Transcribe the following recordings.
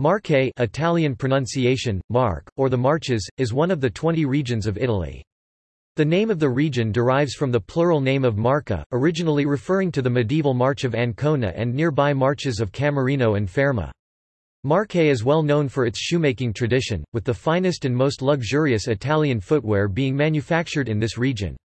Marche Italian pronunciation, Mark, or the Marches, is one of the 20 regions of Italy. The name of the region derives from the plural name of Marca, originally referring to the medieval March of Ancona and nearby marches of Camerino and Fermo. Marche is well known for its shoemaking tradition, with the finest and most luxurious Italian footwear being manufactured in this region.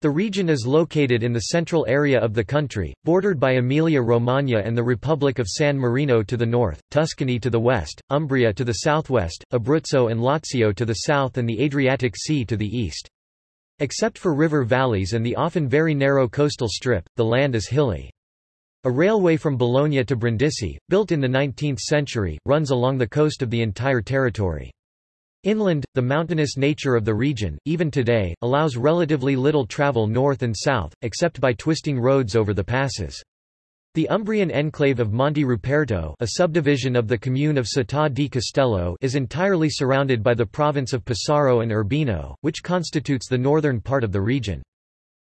The region is located in the central area of the country, bordered by Emilia-Romagna and the Republic of San Marino to the north, Tuscany to the west, Umbria to the southwest, Abruzzo and Lazio to the south and the Adriatic Sea to the east. Except for river valleys and the often very narrow coastal strip, the land is hilly. A railway from Bologna to Brindisi, built in the 19th century, runs along the coast of the entire territory. Inland, the mountainous nature of the region, even today, allows relatively little travel north and south, except by twisting roads over the passes. The Umbrian enclave of Monte Ruperto a subdivision of the commune of Città di Castello is entirely surrounded by the province of Pesaro and Urbino, which constitutes the northern part of the region.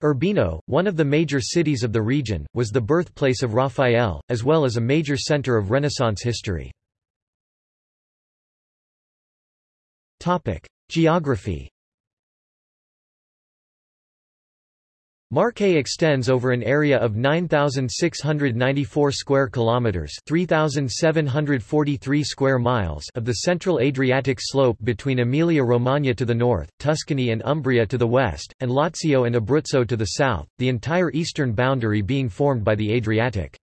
Urbino, one of the major cities of the region, was the birthplace of Raphael, as well as a major center of Renaissance history. Geography Marche extends over an area of 9694 square kilometers, 3743 square miles of the central Adriatic slope between Emilia-Romagna to the north, Tuscany and Umbria to the west, and Lazio and Abruzzo to the south, the entire eastern boundary being formed by the Adriatic.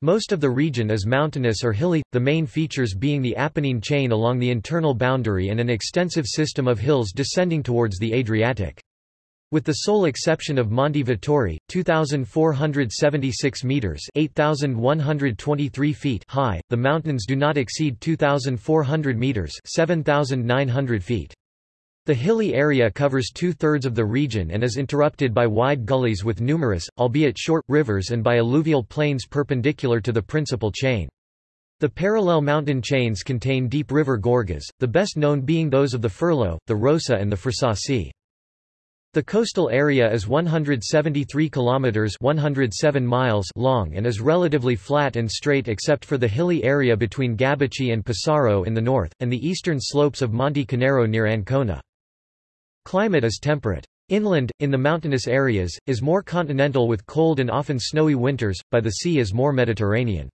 Most of the region is mountainous or hilly, the main features being the Apennine chain along the internal boundary and an extensive system of hills descending towards the Adriatic. With the sole exception of Monte Vettore, 2,476 metres 8,123 feet high, the mountains do not exceed 2,400 metres 7,900 feet. The hilly area covers two-thirds of the region and is interrupted by wide gullies with numerous, albeit short, rivers and by alluvial plains perpendicular to the principal chain. The parallel mountain chains contain deep river gorges, the best known being those of the Furlo, the Rossa and the Frasassi. The coastal area is 173 kilometers 107 miles long and is relatively flat and straight except for the hilly area between Gabicce and Pesaro in the north and the eastern slopes of Monte Conero near Ancona. Climate is temperate. Inland, in the mountainous areas, is more continental with cold and often snowy winters, by the sea is more Mediterranean.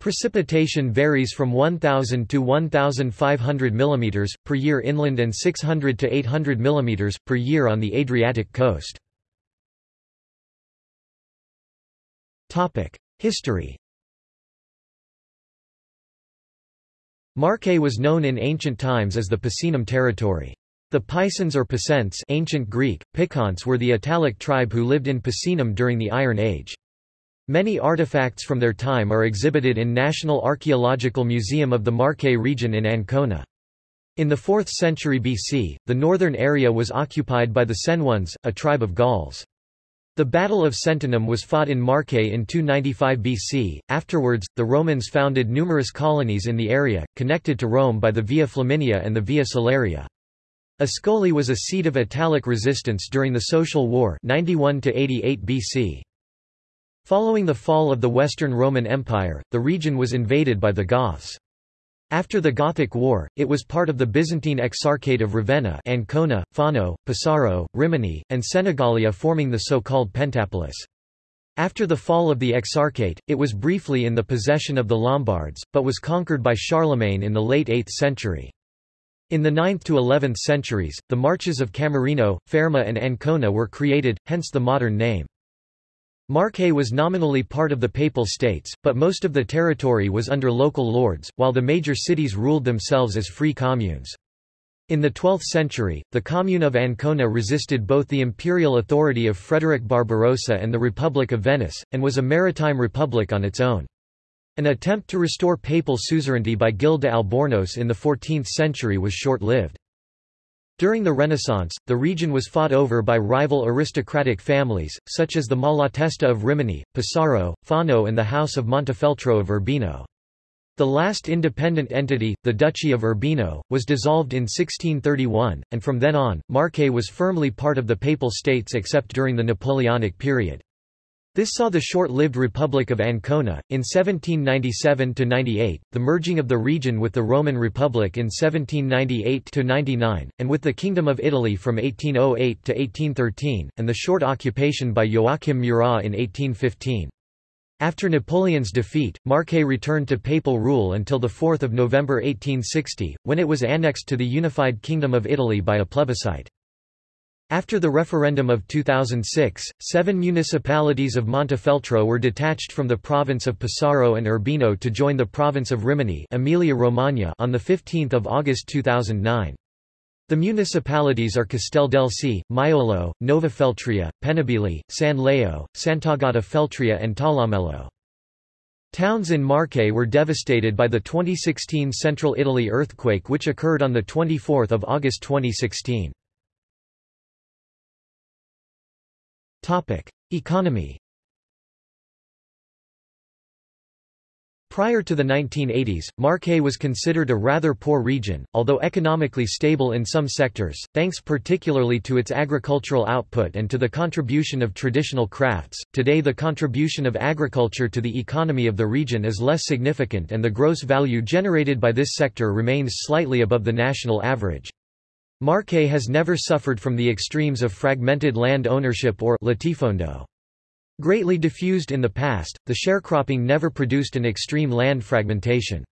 Precipitation varies from 1,000 to 1,500 mm, per year inland and 600 to 800 mm, per year on the Adriatic coast. History Marche was known in ancient times as the Picenum territory. The Pisans or Picents ancient Greek, Piconts were the Italic tribe who lived in Picenum during the Iron Age. Many artifacts from their time are exhibited in National Archaeological Museum of the Marche region in Ancona. In the 4th century BC, the northern area was occupied by the Senones, a tribe of Gauls. The Battle of Sentinum was fought in Marche in 295 BC. Afterwards, the Romans founded numerous colonies in the area, connected to Rome by the Via Flaminia and the Via Salaria. Ascoli was a seat of Italic resistance during the Social War 91 BC. Following the fall of the Western Roman Empire, the region was invaded by the Goths. After the Gothic War, it was part of the Byzantine Exarchate of Ravenna Ancona, Fano, Pesaro, Rimini, and Senigallia forming the so-called Pentapolis. After the fall of the Exarchate, it was briefly in the possession of the Lombards, but was conquered by Charlemagne in the late 8th century. In the 9th to 11th centuries, the marches of Camerino, Fermo and Ancona were created, hence the modern name. Marche was nominally part of the Papal States, but most of the territory was under local lords, while the major cities ruled themselves as free communes. In the 12th century, the commune of Ancona resisted both the imperial authority of Frederick Barbarossa and the Republic of Venice, and was a maritime republic on its own. An attempt to restore papal suzerainty by Gil de Albornoz in the 14th century was short-lived. During the Renaissance, the region was fought over by rival aristocratic families, such as the Malatesta of Rimini, Pesaro, Fano and the House of Montefeltro of Urbino. The last independent entity, the Duchy of Urbino, was dissolved in 1631, and from then on, Marche was firmly part of the Papal States except during the Napoleonic period. This saw the short-lived Republic of Ancona, in 1797–98, the merging of the region with the Roman Republic in 1798–99, and with the Kingdom of Italy from 1808 to 1813, and the short occupation by Joachim Murat in 1815. After Napoleon's defeat, Marche returned to papal rule until 4 November 1860, when it was annexed to the unified Kingdom of Italy by a plebiscite. After the referendum of 2006, seven municipalities of Montefeltro were detached from the province of Pesaro and Urbino to join the province of Rimini Emilia-Romagna on 15 August 2009. The municipalities are Casteldelci, Maiolo, Nova Feltria, Pennabilli, San Leo, Sant'Agata Feltria and Talamello. Towns in Marche were devastated by the 2016 Central Italy earthquake which occurred on 24 August 2016. Economy Prior to the 1980s, Marche was considered a rather poor region, although economically stable in some sectors, thanks particularly to its agricultural output and to the contribution of traditional crafts. Today the contribution of agriculture to the economy of the region is less significant and the gross value generated by this sector remains slightly above the national average. Marche has never suffered from the extremes of fragmented land ownership or latifondo. Greatly diffused in the past, the sharecropping never produced an extreme land fragmentation.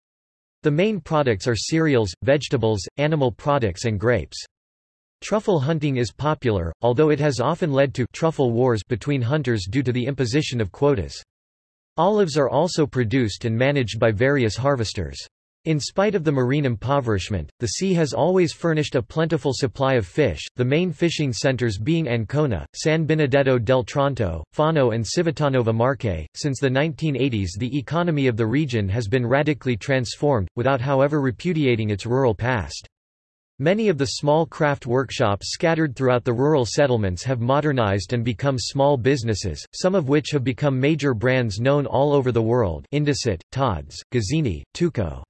The main products are cereals, vegetables, animal products and grapes. Truffle hunting is popular, although it has often led to truffle wars between hunters due to the imposition of quotas. Olives are also produced and managed by various harvesters. In spite of the marine impoverishment, the sea has always furnished a plentiful supply of fish, the main fishing centers being Ancona, San Benedetto del Tronto, Fano and Civitanova Marche. Since the 1980s the economy of the region has been radically transformed, without however repudiating its rural past. Many of the small craft workshops scattered throughout the rural settlements have modernized and become small businesses, some of which have become major brands known all over the world Indesit, Tod's, Guzzini, Teuco.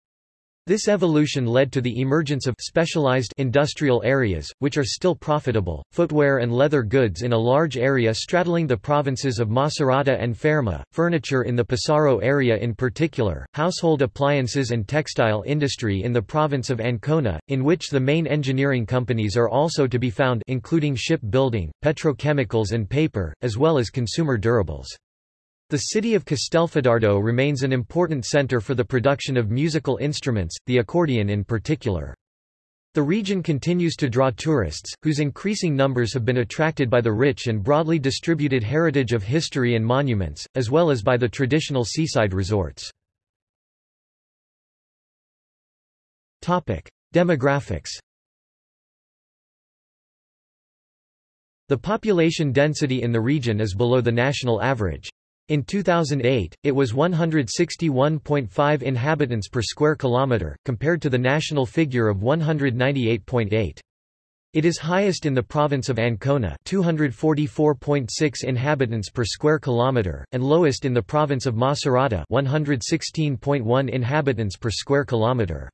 This evolution led to the emergence of specialized industrial areas, which are still profitable, footwear and leather goods in a large area straddling the provinces of Macerata and Fermo, furniture in the Pesaro area in particular, household appliances and textile industry in the province of Ancona, in which the main engineering companies are also to be found including ship building, petrochemicals and paper, as well as consumer durables. The city of Castelfidardo remains an important center for the production of musical instruments, the accordion in particular. The region continues to draw tourists, whose increasing numbers have been attracted by the rich and broadly distributed heritage of history and monuments, as well as by the traditional seaside resorts. Demographics The population density in the region is below the national average. In 2008, it was 161.5 inhabitants per square kilometre, compared to the national figure of 198.8. It is highest in the province of Ancona 244.6 inhabitants per square kilometre, and lowest in the province of Macerata 116.1 inhabitants per square kilometre.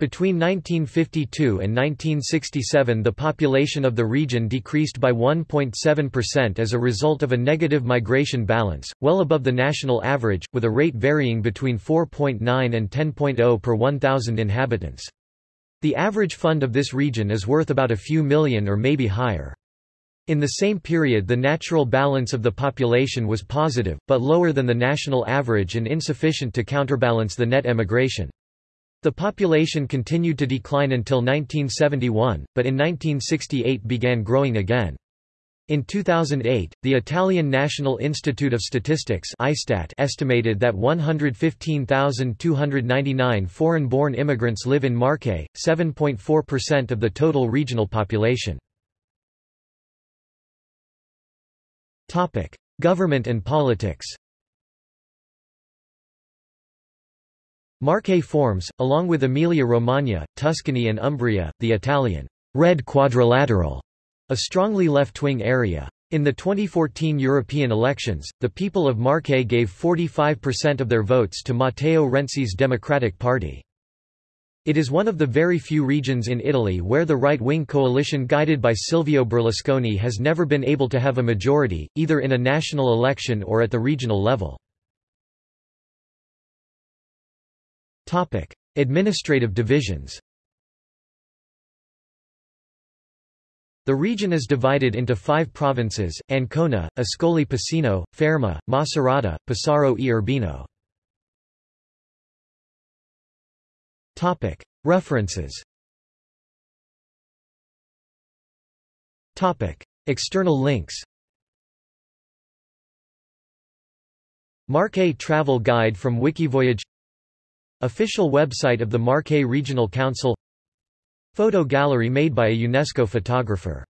Between 1952 and 1967 the population of the region decreased by 1.7% as a result of a negative migration balance, well above the national average, with a rate varying between 4.9 and 10.0 per 1,000 inhabitants. The average fund of this region is worth about a few million or maybe higher. In the same period the natural balance of the population was positive, but lower than the national average and insufficient to counterbalance the net emigration. The population continued to decline until 1971, but in 1968 began growing again. In 2008, the Italian National Institute of Statistics (ISTAT) estimated that 115,299 foreign-born immigrants live in Marche, 7.4% of the total regional population. Topic: Government and politics Marche forms, along with Emilia-Romagna, Tuscany and Umbria, the Italian Red Quadrilateral, a strongly left-wing area. In the 2014 European elections, the people of Marche gave 45% of their votes to Matteo Renzi's Democratic Party. It is one of the very few regions in Italy where the right-wing coalition guided by Silvio Berlusconi has never been able to have a majority, either in a national election or at the regional level. Administrative divisions. The region is divided into five provinces, Ancona, Ascoli Piceno, Fermo, Macerata, Pesaro e Urbino. References. External links. Marche Travel Guide from Wikivoyage Official website of the Marche Regional Council. Photo gallery made by a UNESCO photographer